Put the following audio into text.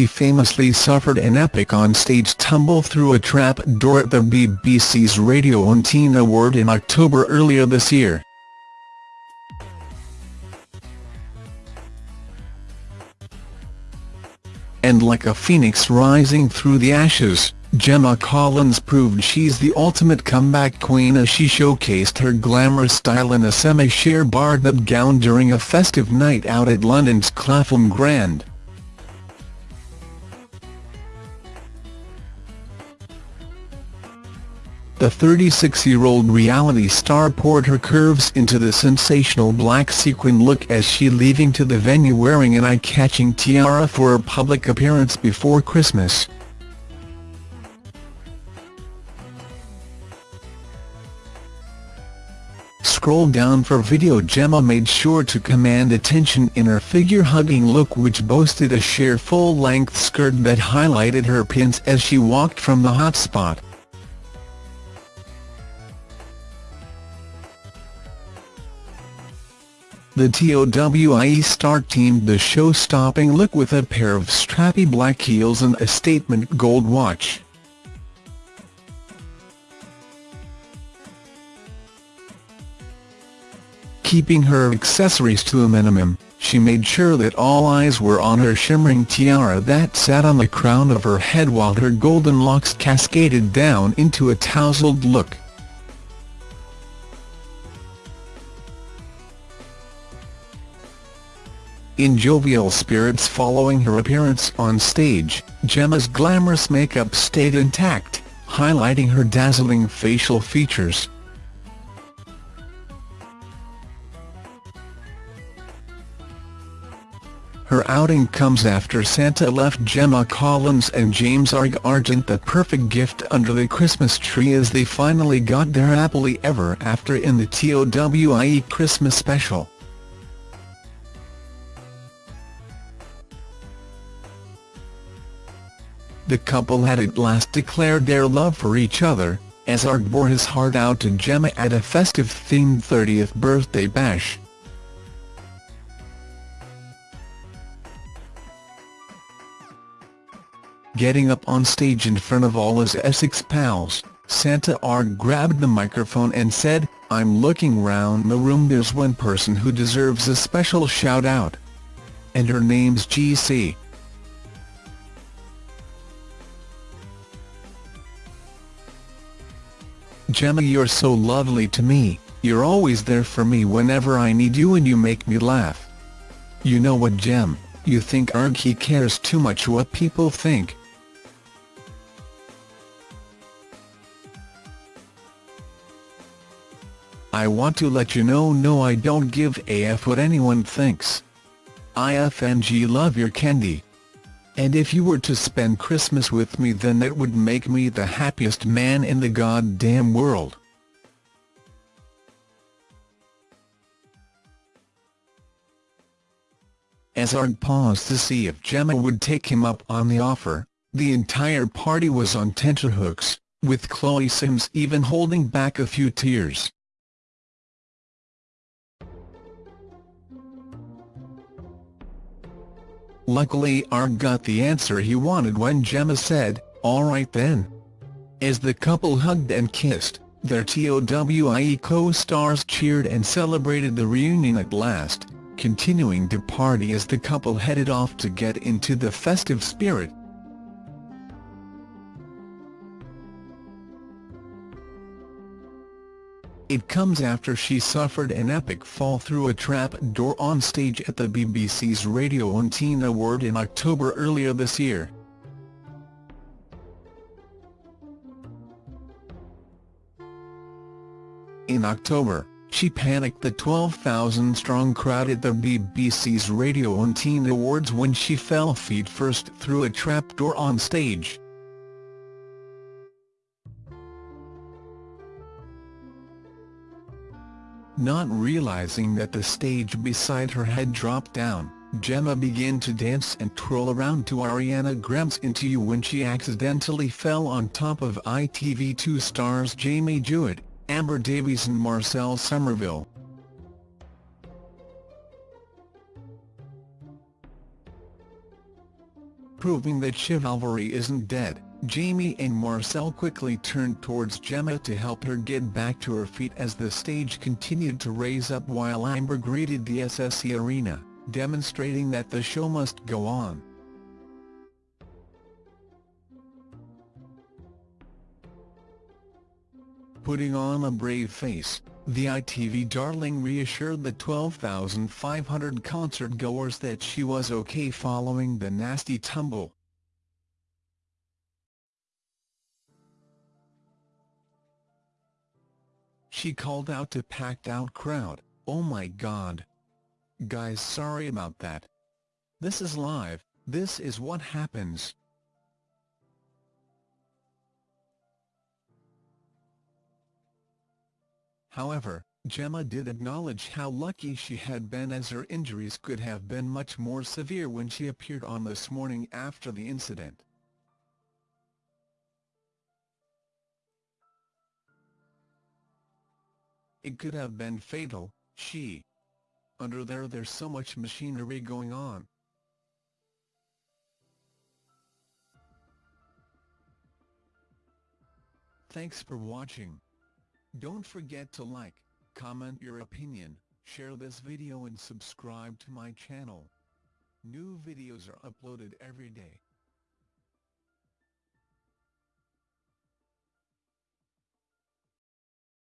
she famously suffered an epic on-stage tumble through a trap door at the BBC's Radio 1 Teen Award in October earlier this year. And like a phoenix rising through the ashes, Gemma Collins proved she's the ultimate comeback queen as she showcased her glamorous style in a semi-sheer barred-up gown during a festive night out at London's Clapham Grand. The 36-year-old reality star poured her curves into the sensational black sequin look as she leaving to the venue wearing an eye-catching tiara for a public appearance before Christmas. Scroll down for video Gemma made sure to command attention in her figure-hugging look which boasted a sheer full-length skirt that highlighted her pins as she walked from the hotspot. The TOWIE star teamed the show-stopping look with a pair of strappy black heels and a statement gold watch. Keeping her accessories to a minimum, she made sure that all eyes were on her shimmering tiara that sat on the crown of her head while her golden locks cascaded down into a tousled look. In jovial spirits following her appearance on stage, Gemma's glamorous makeup stayed intact, highlighting her dazzling facial features. Her outing comes after Santa left Gemma Collins and James Arg Argent the perfect gift under the Christmas tree as they finally got their happily ever after in the TOWIE Christmas special. The couple had at last declared their love for each other, as Arg bore his heart out to Gemma at a festive-themed 30th birthday bash. Getting up on stage in front of all his Essex pals, Santa Arg grabbed the microphone and said, I'm looking round the room there's one person who deserves a special shout-out. And her name's GC. Gemma you're so lovely to me, you're always there for me whenever I need you and you make me laugh. You know what Gem, you think Arg he cares too much what people think. I want to let you know no I don't give a f what anyone thinks. IFNG love your candy. And if you were to spend Christmas with me then that would make me the happiest man in the goddamn world. As Arg paused to see if Gemma would take him up on the offer, the entire party was on tenterhooks, with Chloe Sims even holding back a few tears. Luckily Arg got the answer he wanted when Gemma said, alright then. As the couple hugged and kissed, their TOWIE co-stars cheered and celebrated the reunion at last, continuing to party as the couple headed off to get into the festive spirit. It comes after she suffered an epic fall through a trap door on stage at the BBC's Radio 1 Teen Award in October earlier this year. In October, she panicked the 12,000-strong crowd at the BBC's Radio 1 Teen Awards when she fell feet first through a trapdoor on stage. Not realizing that the stage beside her had dropped down, Gemma began to dance and twirl around to Ariana Grande's Into You when she accidentally fell on top of ITV2 stars Jamie Jewitt, Amber Davies and Marcel Somerville. Proving that chivalry isn't dead, Jamie and Marcel quickly turned towards Gemma to help her get back to her feet as the stage continued to raise up while Amber greeted the SSE arena, demonstrating that the show must go on. Putting on a brave face, the ITV darling reassured the 12,500 concert-goers that she was okay following the nasty tumble. She called out to packed-out crowd, oh my god. Guys sorry about that. This is live, this is what happens. However, Gemma did acknowledge how lucky she had been as her injuries could have been much more severe when she appeared on this morning after the incident. It could have been fatal, she. Under there there's so much machinery going on. Thanks for watching. Don't forget to like, comment your opinion, share this video and subscribe to my channel. New videos are uploaded every day.